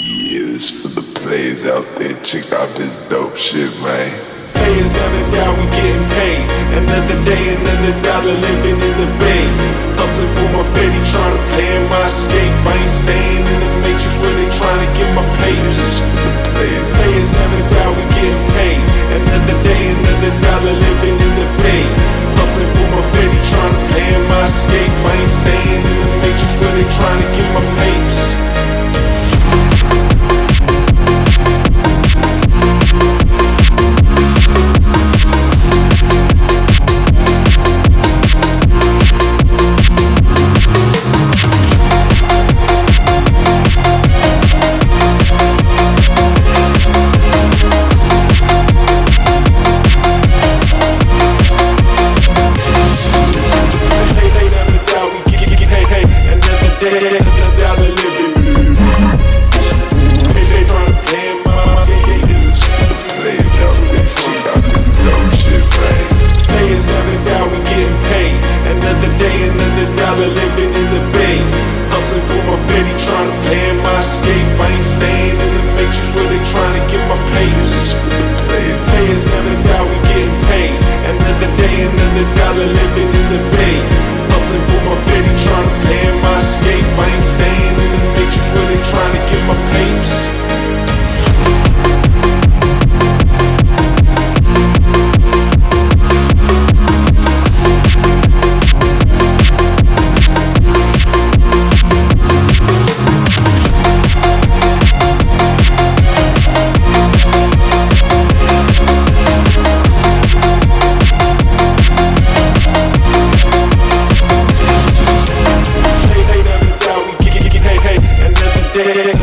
Yeah, this for the players out there. Check out this dope shit, man. Players never down, we getting paid. Another day, another dollar living in the bay. Hustling for my fetty, trying to plan my escape. I ain't staying in the matrix, really trying to get my papers. This for the players. Players never down, we getting paid. Another day, another dollar living in the bay. Hustling for my fetty, trying to plan my escape. I ain't staying in the matrix, really trying to get my papers. Dollar living in the bay. Hustling for my fetty, trying to plan my escape. I ain't staying in the matrix, really trying to get my papers. This the players. Players never down, we getting paid. Another day, another dollar Hey,